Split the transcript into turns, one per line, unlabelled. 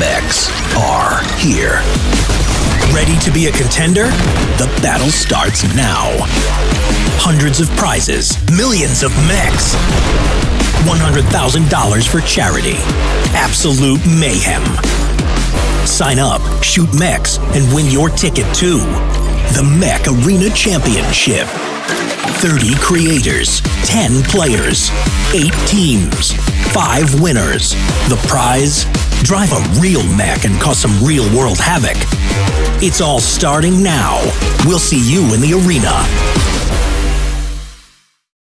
mechs are here. Ready to be a contender? The battle starts now. Hundreds of prizes, millions of mechs, $100,000 for charity. Absolute mayhem. Sign up, shoot mechs, and win your ticket to the Mech Arena Championship. 30 creators, 10 players, 8 teams, 5 winners. The prize? Drive a real mech and cause some real world havoc. It's all starting now. We'll see you in the arena.